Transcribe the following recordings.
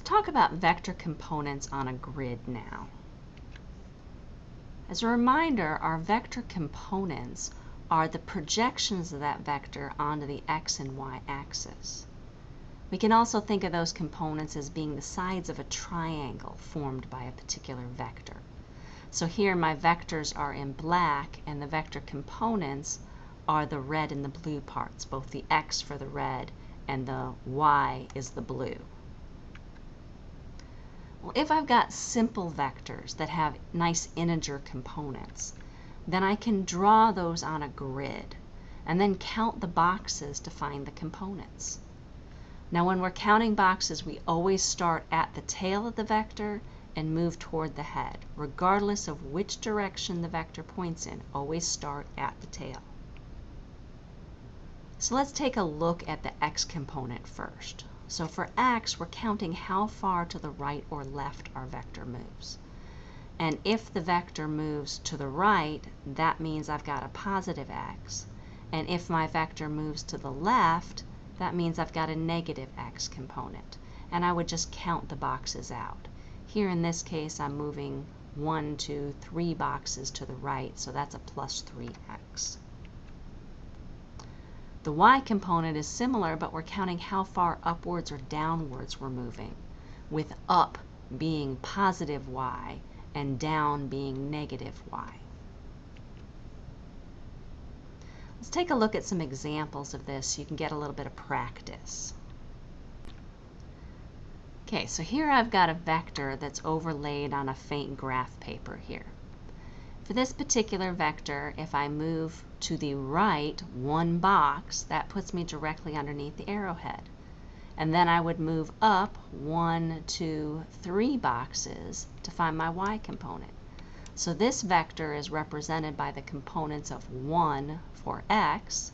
Let's talk about vector components on a grid now. As a reminder, our vector components are the projections of that vector onto the x and y axis. We can also think of those components as being the sides of a triangle formed by a particular vector. So here my vectors are in black and the vector components are the red and the blue parts, both the x for the red and the y is the blue. If I've got simple vectors that have nice integer components, then I can draw those on a grid and then count the boxes to find the components. Now when we're counting boxes, we always start at the tail of the vector and move toward the head. Regardless of which direction the vector points in, always start at the tail. So let's take a look at the x component first. So for x, we're counting how far to the right or left our vector moves. And if the vector moves to the right, that means I've got a positive x. And if my vector moves to the left, that means I've got a negative x component. And I would just count the boxes out. Here in this case, I'm moving one, two, three boxes to the right, so that's a plus 3x. The y component is similar, but we're counting how far upwards or downwards we're moving, with up being positive y and down being negative y. Let's take a look at some examples of this so you can get a little bit of practice. Okay, so here I've got a vector that's overlaid on a faint graph paper here. For this particular vector, if I move to the right one box, that puts me directly underneath the arrowhead. And then I would move up one, two, three boxes to find my y component. So this vector is represented by the components of 1 for x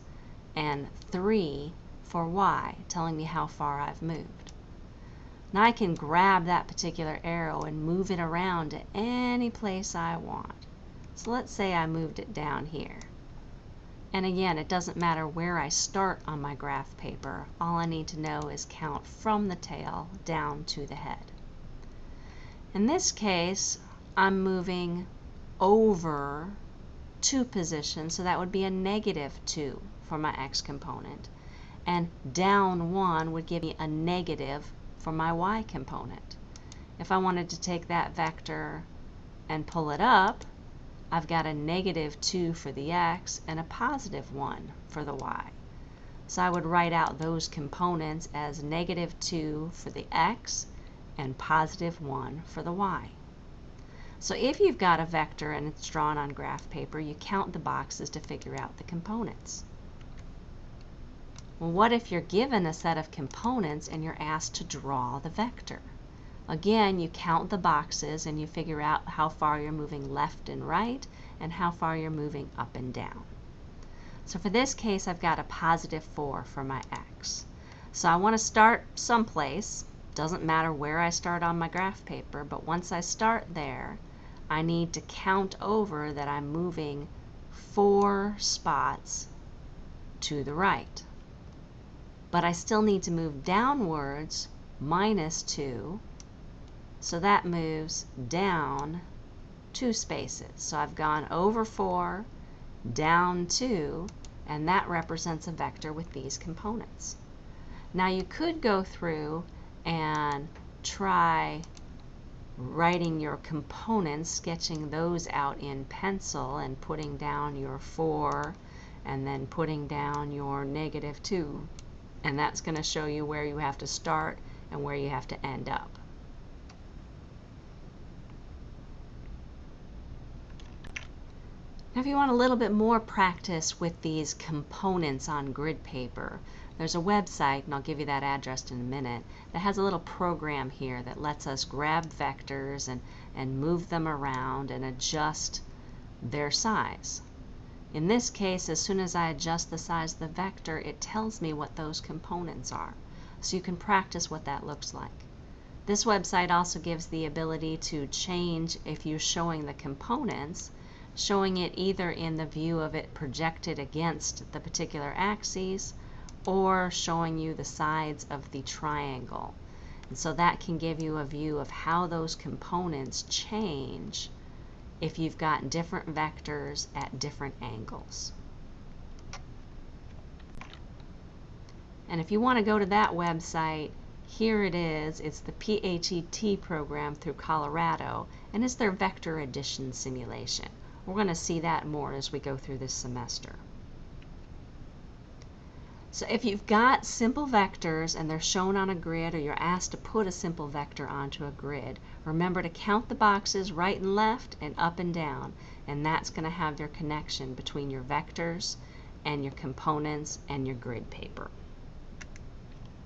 and 3 for y, telling me how far I've moved. Now I can grab that particular arrow and move it around to any place I want. So let's say I moved it down here. And again, it doesn't matter where I start on my graph paper. All I need to know is count from the tail down to the head. In this case, I'm moving over two positions, so that would be a negative 2 for my x component. And down 1 would give me a negative for my y component. If I wanted to take that vector and pull it up, I've got a negative 2 for the x and a positive 1 for the y. So I would write out those components as negative 2 for the x and positive 1 for the y. So if you've got a vector and it's drawn on graph paper, you count the boxes to figure out the components. Well, what if you're given a set of components and you're asked to draw the vector? Again, you count the boxes and you figure out how far you're moving left and right and how far you're moving up and down. So for this case, I've got a positive 4 for my x. So I want to start someplace. Doesn't matter where I start on my graph paper, but once I start there, I need to count over that I'm moving four spots to the right. But I still need to move downwards minus 2, so that moves down two spaces. So I've gone over 4, down 2, and that represents a vector with these components. Now you could go through and try writing your components, sketching those out in pencil and putting down your 4 and then putting down your negative 2. And that's going to show you where you have to start and where you have to end up. Now if you want a little bit more practice with these components on grid paper, there's a website, and I'll give you that address in a minute, that has a little program here that lets us grab vectors and, and move them around and adjust their size. In this case, as soon as I adjust the size of the vector, it tells me what those components are. So you can practice what that looks like. This website also gives the ability to change if you're showing the components, showing it either in the view of it projected against the particular axes or showing you the sides of the triangle. And so that can give you a view of how those components change if you've got different vectors at different angles. And if you want to go to that website, here it is. It's the PHET program through Colorado, and it's their vector addition simulation. We're going to see that more as we go through this semester. So if you've got simple vectors and they're shown on a grid or you're asked to put a simple vector onto a grid, remember to count the boxes right and left and up and down, and that's going to have your connection between your vectors and your components and your grid paper.